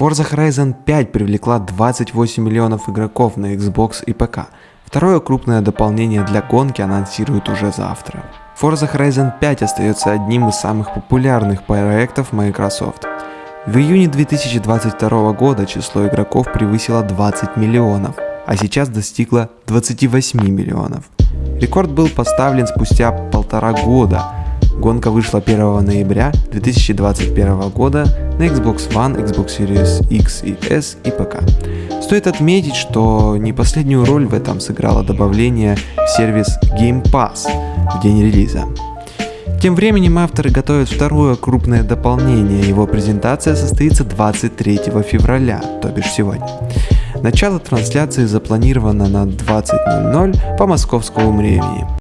Forza Horizon 5 привлекла 28 миллионов игроков на Xbox и ПК. Второе крупное дополнение для гонки анонсируют уже завтра. Forza Horizon 5 остается одним из самых популярных проектов Microsoft. В июне 2022 года число игроков превысило 20 миллионов, а сейчас достигло 28 миллионов. Рекорд был поставлен спустя полтора года. Гонка вышла 1 ноября 2021 года на Xbox One, Xbox Series X и S и ПК. Стоит отметить, что не последнюю роль в этом сыграло добавление в сервис Game Pass в день релиза. Тем временем авторы готовят второе крупное дополнение, его презентация состоится 23 февраля, то бишь сегодня. Начало трансляции запланировано на 20.00 по московскому времени.